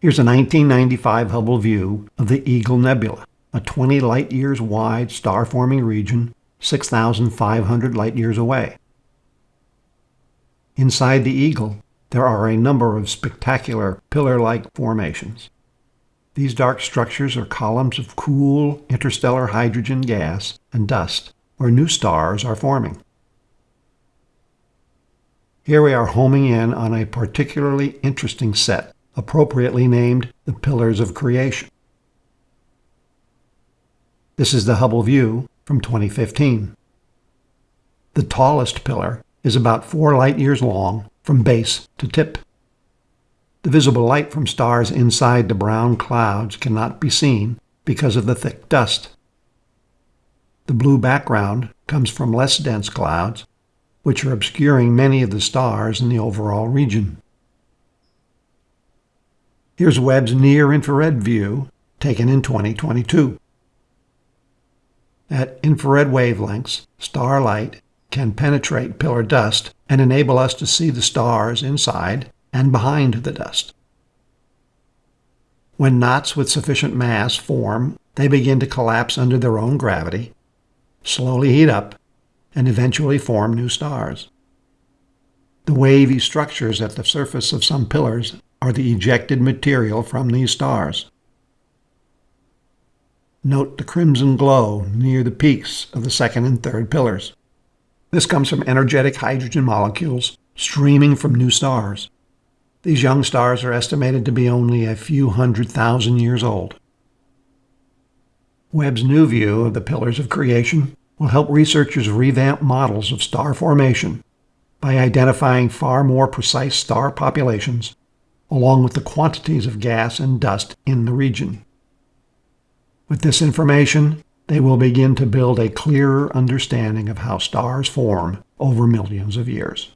Here's a 1995 Hubble view of the Eagle Nebula, a 20 light years wide star forming region 6,500 light years away. Inside the Eagle, there are a number of spectacular pillar like formations. These dark structures are columns of cool interstellar hydrogen gas and dust where new stars are forming. Here we are homing in on a particularly interesting set appropriately named the Pillars of Creation. This is the Hubble view from 2015. The tallest pillar is about four light years long from base to tip. The visible light from stars inside the brown clouds cannot be seen because of the thick dust. The blue background comes from less dense clouds, which are obscuring many of the stars in the overall region. Here's Webb's near-infrared view taken in 2022. At infrared wavelengths, starlight can penetrate pillar dust and enable us to see the stars inside and behind the dust. When knots with sufficient mass form, they begin to collapse under their own gravity, slowly heat up, and eventually form new stars. The wavy structures at the surface of some pillars are the ejected material from these stars. Note the crimson glow near the peaks of the second and third pillars. This comes from energetic hydrogen molecules streaming from new stars. These young stars are estimated to be only a few hundred thousand years old. Webb's new view of the pillars of creation will help researchers revamp models of star formation by identifying far more precise star populations along with the quantities of gas and dust in the region. With this information, they will begin to build a clearer understanding of how stars form over millions of years.